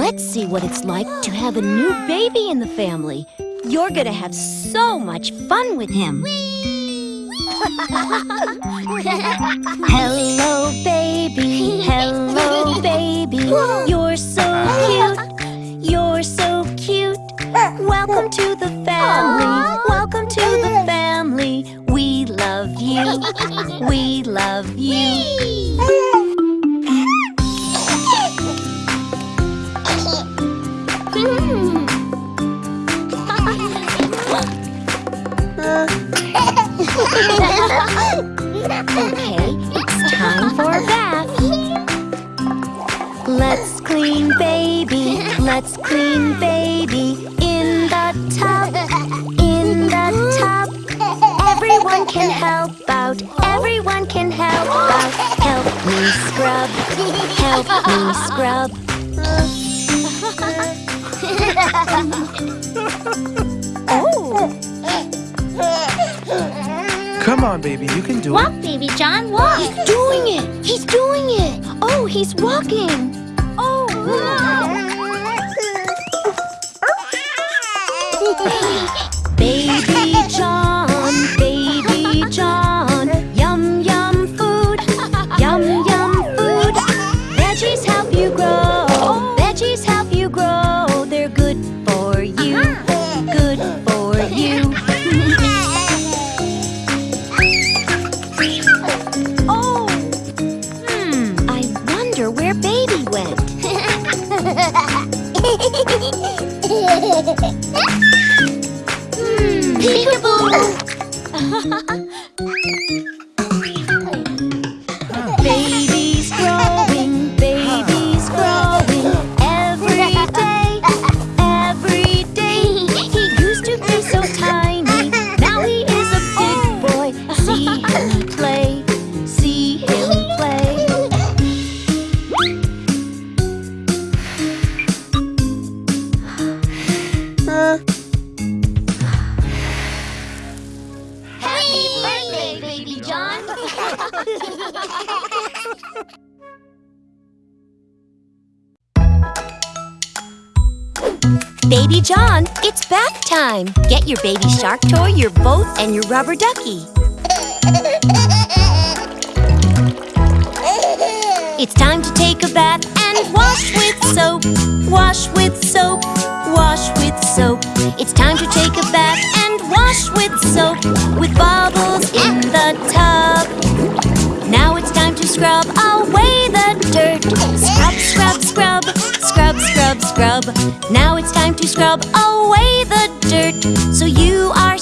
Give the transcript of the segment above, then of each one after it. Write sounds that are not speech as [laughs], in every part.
Let's see what it's like to have a new baby in the family. You're gonna have so much fun with him. [laughs] hello, baby. Hello, baby. You're so cute. You're so cute. Welcome to the family. Welcome to the family. We love you. We love you. Okay, it's time for a bath. Let's clean baby, let's clean baby in the tub, in the tub. Everyone can help out, everyone can help out. Help me scrub, help me scrub. [laughs] Come on, baby, you can do Walk, it. Walk, baby John, walk. He's doing it! He's doing it! Oh, he's walking! Your baby shark toy, your boat, and your rubber ducky. It's time to take a bath and wash with soap. Wash with soap. Wash with soap. It's time to take a bath and wash with soap. With bubbles in the tub. Now it's time to scrub away the dirt. Scrub, scrub, scrub. Scrub, scrub. Now it's time to scrub away the dirt. So you are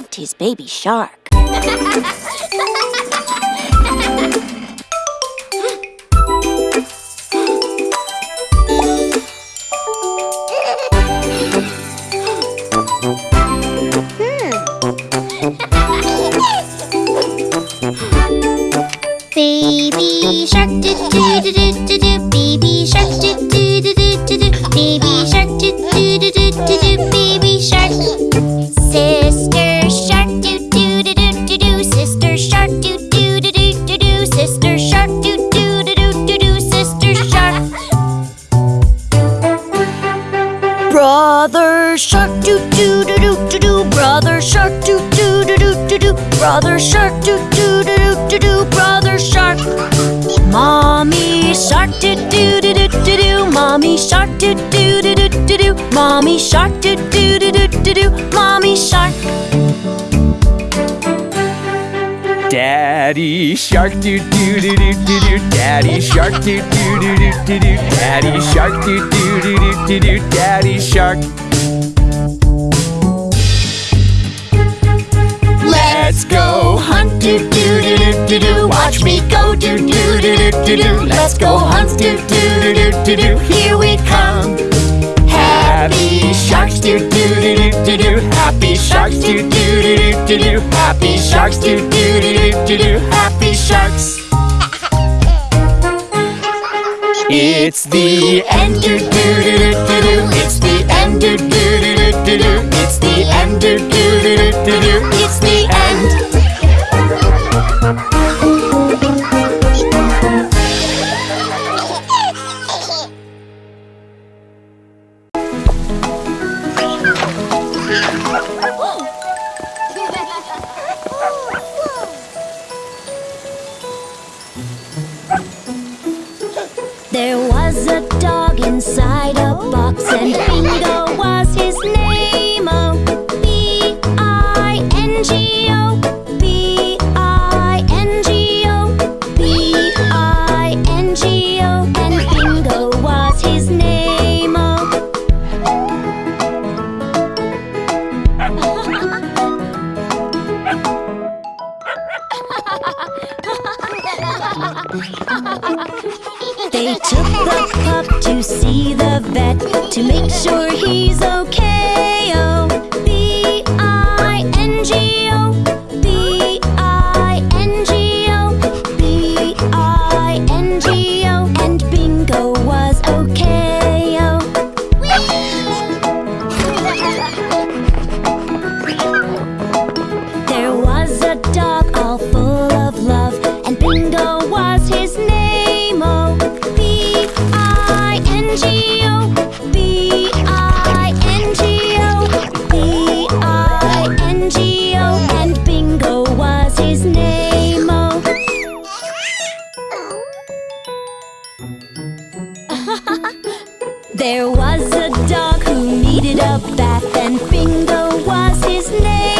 loved his baby shark. shark doo doo doo doo doo doo, Mommy shark doo doo doo doo doo doo, Mommy shark. Daddy shark doo doo doo doo doo doo, Daddy shark doo doo doo doo doo doo, Daddy shark doo doo doo doo doo doo, Daddy shark. do do. Let's go hunt do do do do do do. Here we come. Happy sharks do do do do do do. Happy sharks do do do do do do. Happy sharks do do do do do do. Happy sharks. It's the end do do do do do. It's the end do. There was a dog inside a box and Bingo was to make sure he's okay. There was a dog who needed a bath, and Bingo was his name.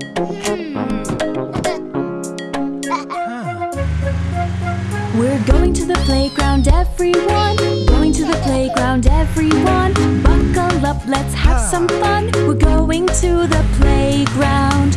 Hmm. We're going to the playground, everyone. Going to the playground, everyone. Buckle up, let's have some fun. We're going to the playground.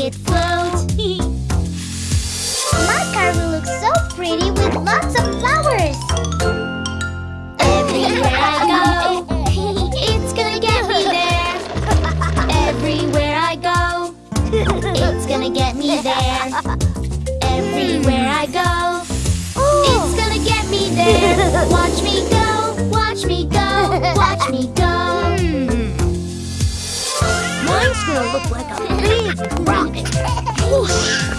it flows. rock. [laughs]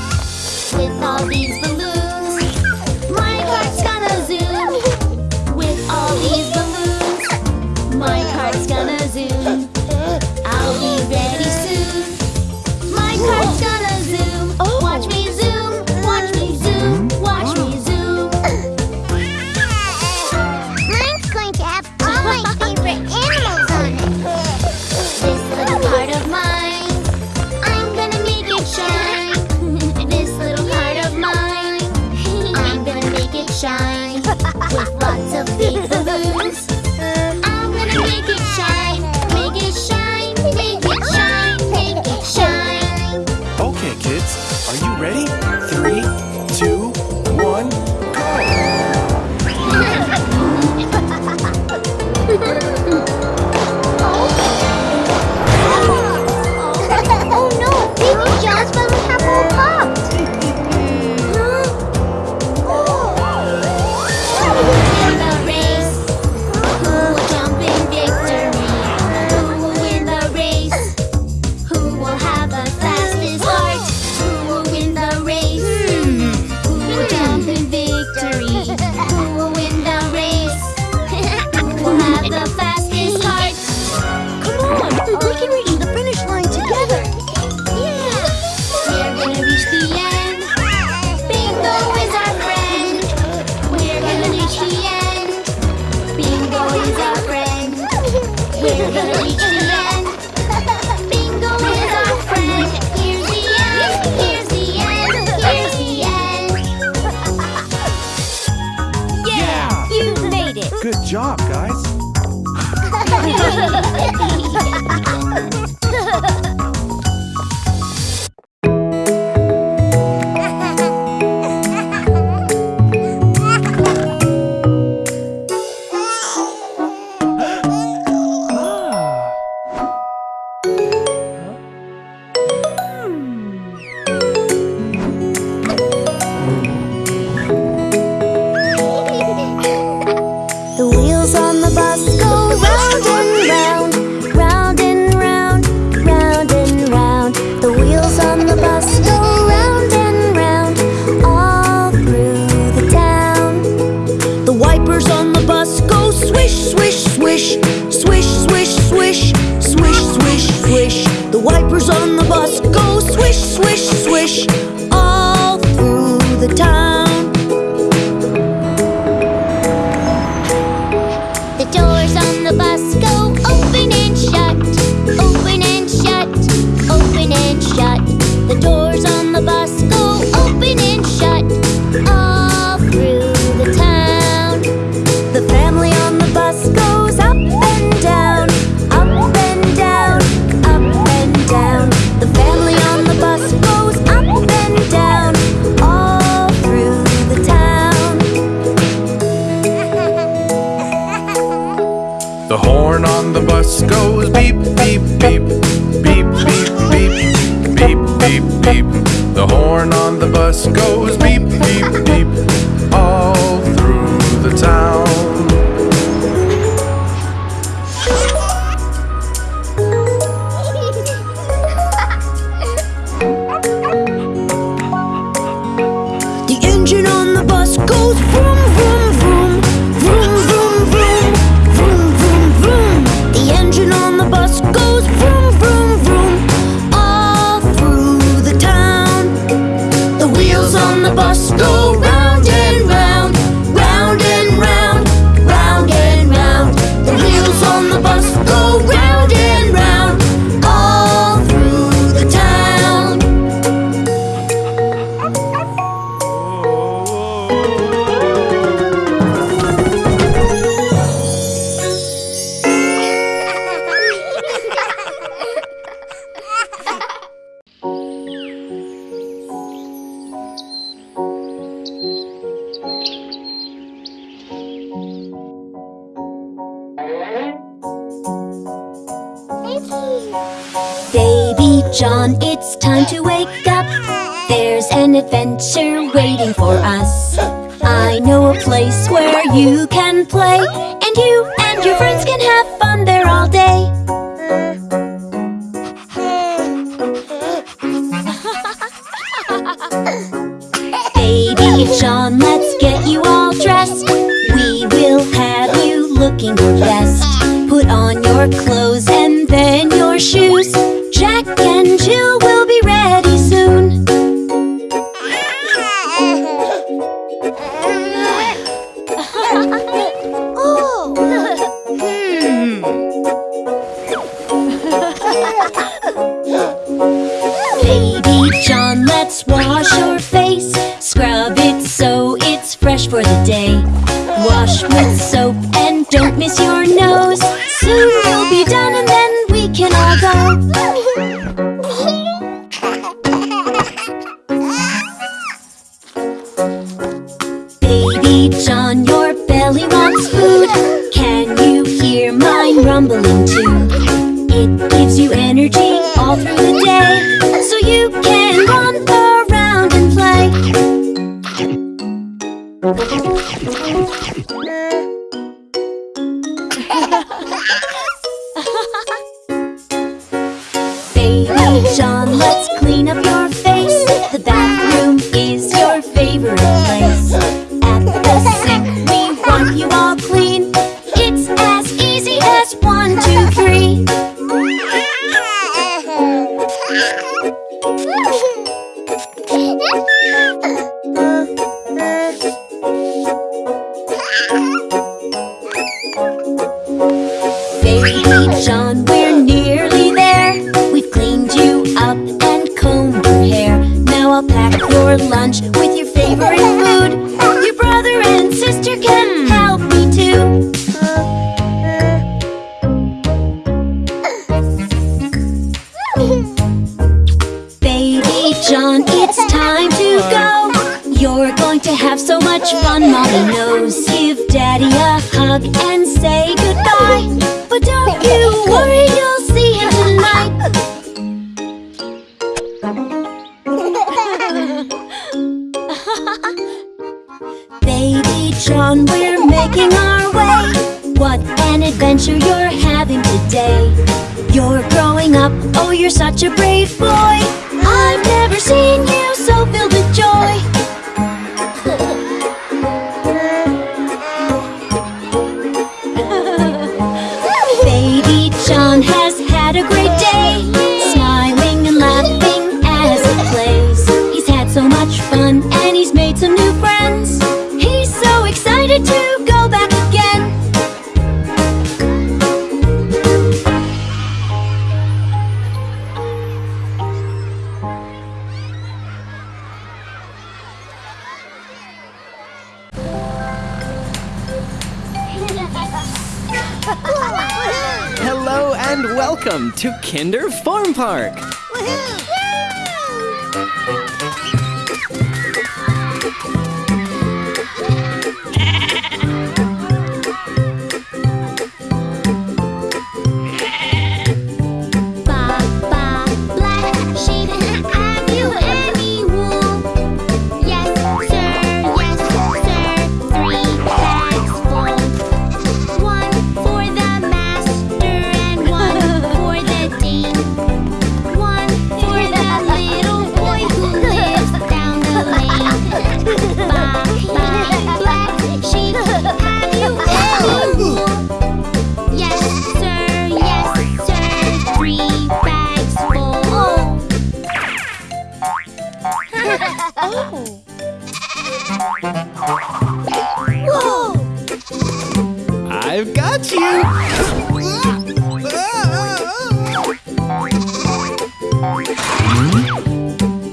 Baby John, let's get you all dressed. We will have you looking your best. Put on your clothes To Kinder Farm Park! Woohoo!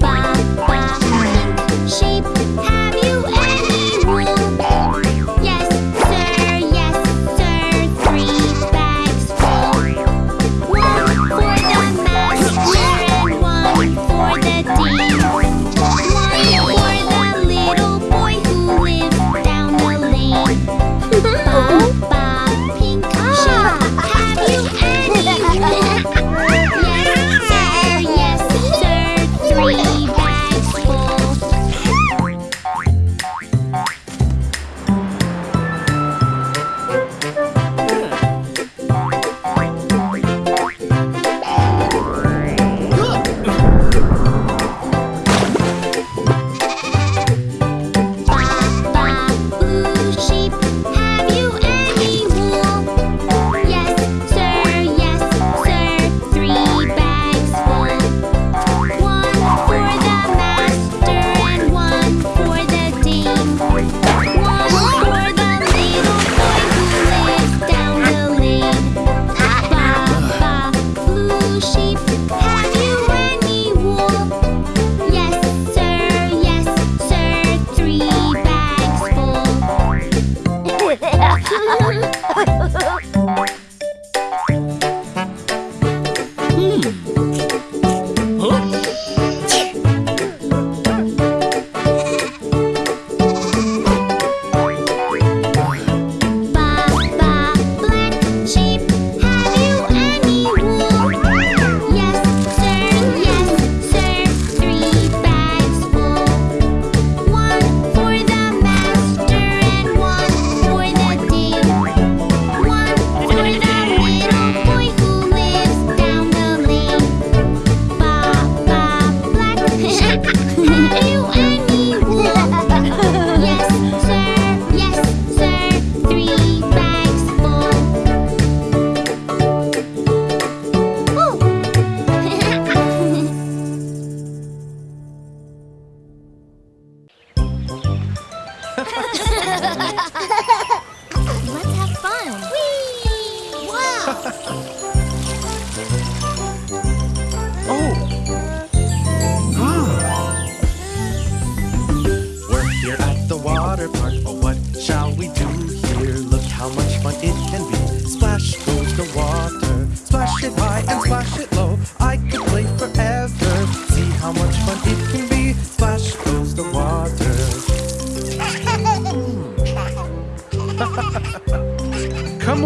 bam ba, shape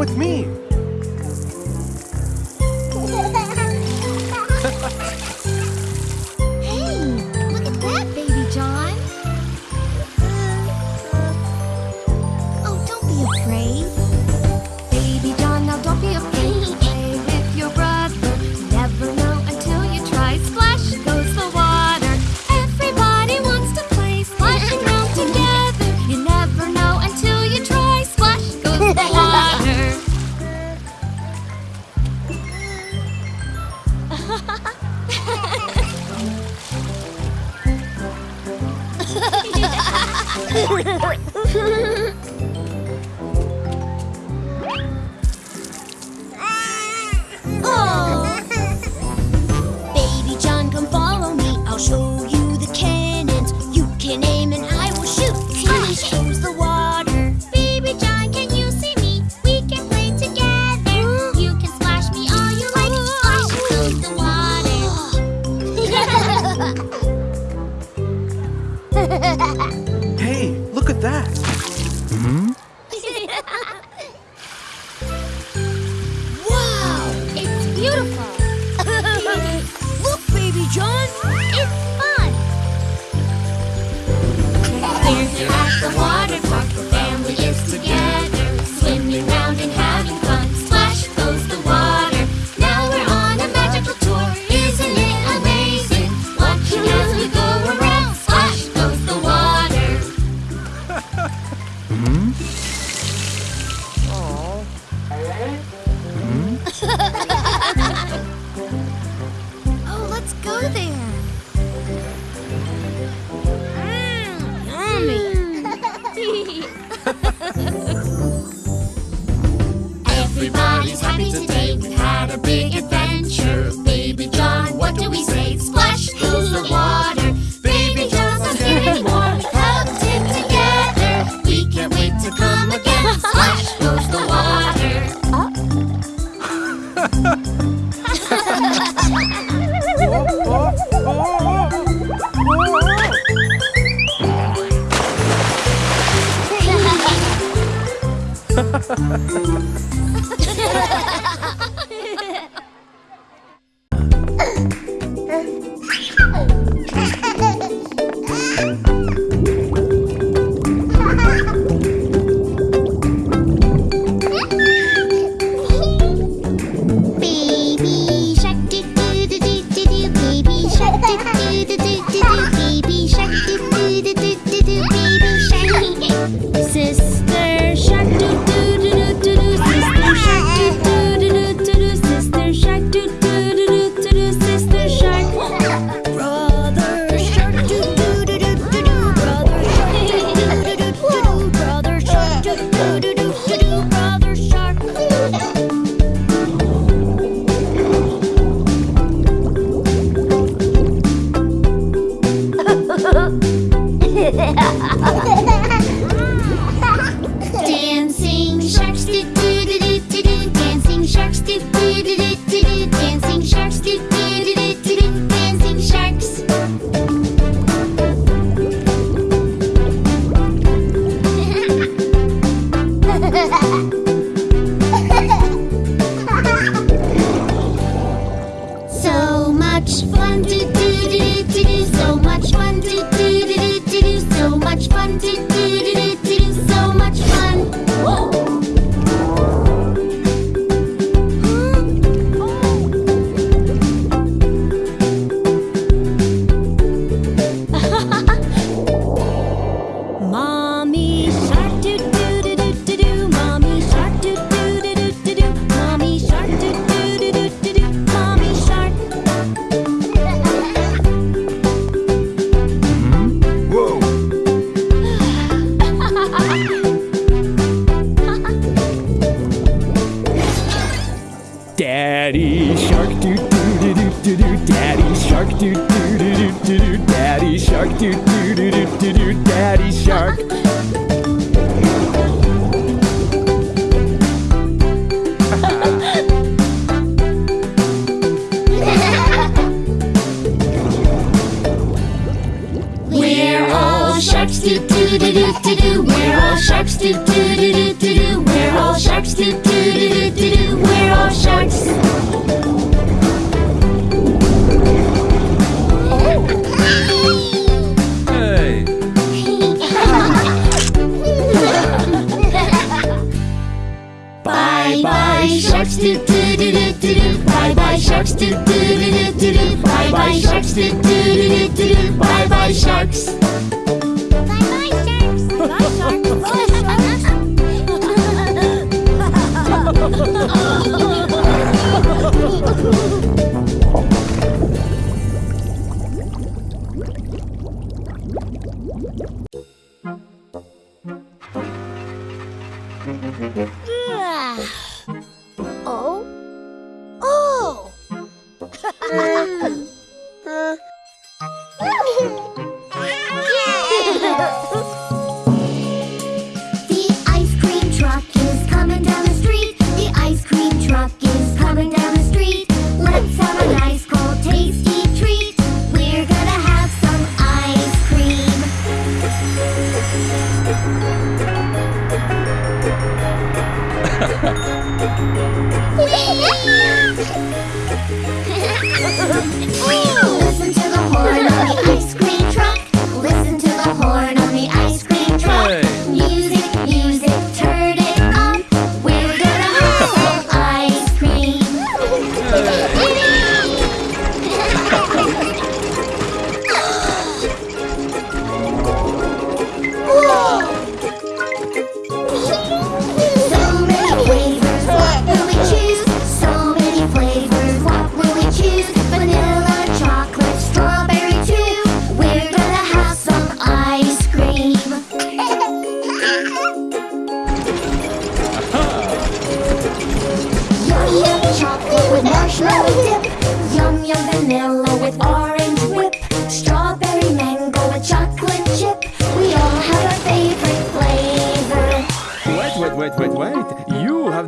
with me. Beautiful.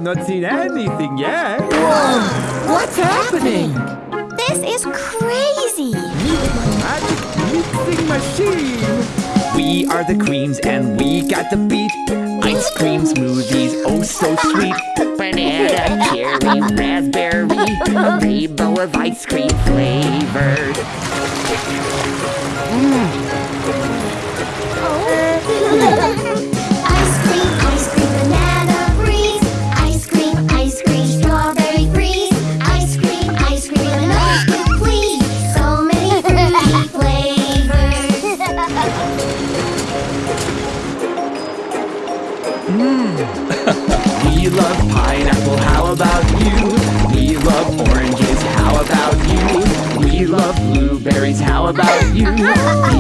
not seen anything yet. Whoa! What's happening? This is crazy! Magic mixing machine! We are the queens and we got the beat. Ice cream smoothies, oh so sweet. Banana, cherry, raspberry, a rainbow of ice cream flavored. Mm. [laughs] [laughs] all about you.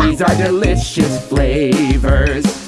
These are delicious flavors.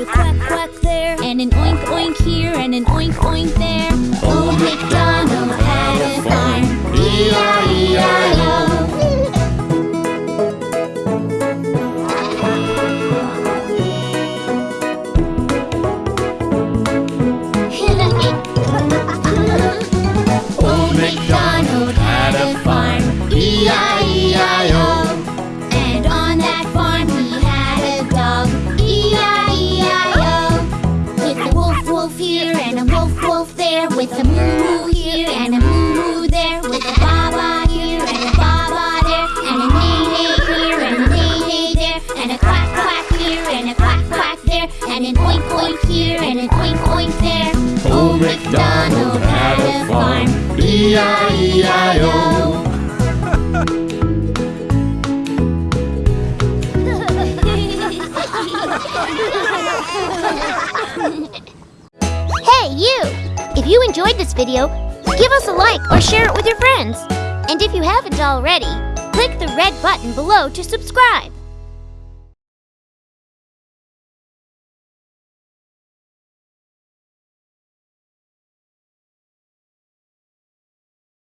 a quack quack there, and an oink oink here, and an oink oink there. A moo moo here and a moo moo there. With a ba ba here and a ba ba there. And a nay nay here and a nay nay there. And a quack quack here and a quack quack there. And an oink oink here and an oink oink there. Old MacDonald had a farm. E I E I O. you enjoyed this video, give us a like or share it with your friends. And if you haven't already, click the red button below to subscribe.